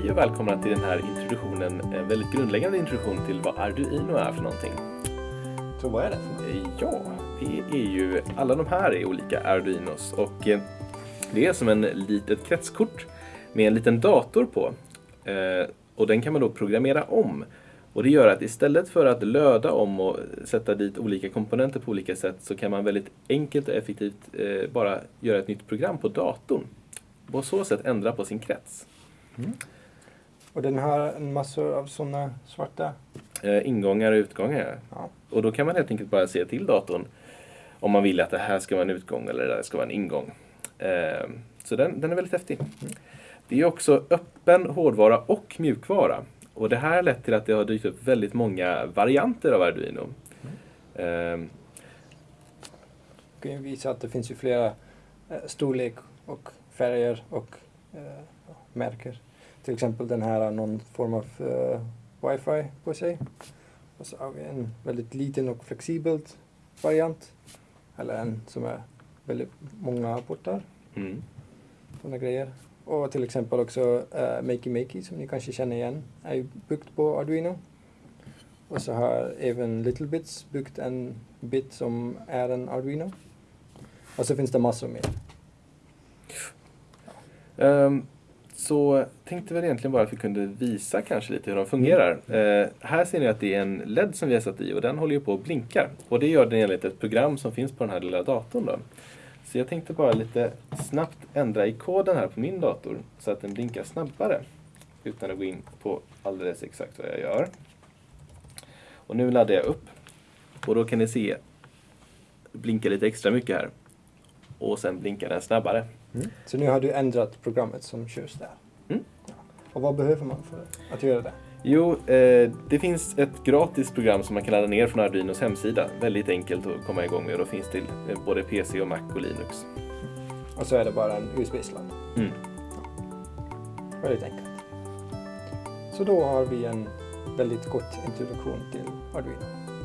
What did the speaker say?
Hej och välkomna till den här introduktionen, en väldigt grundläggande introduktion till vad Arduino är för någonting. Så vad är det för? Eh, Ja, det är ju, alla de här är olika Arduinos och eh, det är som en litet kretskort med en liten dator på. Eh, Och den kan man då programmera om. Och det gör att istället för att löda om och sätta dit olika komponenter på olika sätt så kan man väldigt enkelt och effektivt bara göra ett nytt program på datorn. På så sätt ändra på sin krets. Och den har en massor av sådana svarta... Eh, ingångar och utgångar. Ja. Och då kan man helt enkelt bara se till datorn om man vill att det här ska vara en utgång eller det där ska vara en ingång. Eh, så den, den är väldigt häftig. Det är också öppen hårdvara och mjukvara. Och det här har lett till att det har dykt upp väldigt många varianter av Arduino. Eh, Jag kan ju visa att det finns ju flera eh, storlek och färger och eh, märker. Till exempel den här har någon form av eh, wifi på sig. Och så har vi en väldigt liten och flexibelt variant. Eller en som är väldigt många portar. mm. Sådana grejer. Och till exempel också uh, Makey Makey som ni kanske känner igen är ju byggt på Arduino. Och så har även Little Bits byggt en bit som är en Arduino. Och så finns det massor mer. Ehm, så tänkte väl egentligen bara att vi kunde visa kanske lite hur de fungerar. Eh, här ser ni att det är en LED som vi har satt i och den håller ju på och blinkar. Och det gör den enligt ett program som finns på den här lilla datorn. Då. Så jag tänkte bara lite snabbt ändra i koden här på min dator så att den blinkar snabbare. Utan att gå in på alldeles exakt vad jag gör. Och nu laddar jag upp. Och då kan ni se blinka lite extra mycket här. Och sen blinkar den snabbare. Så nu har du ändrat programmet som körs där. Mm. Ja. Och vad behöver man för att göra det? Jo, eh, det finns ett gratis program som man kan ladda ner från Arduinos hemsida. Väldigt enkelt att komma igång med och då finns till eh, både PC och Mac och Linux. Och så är det bara en USB-sladd. Mm. Väldigt enkelt. Så då har vi en väldigt kort introduktion till Arduino.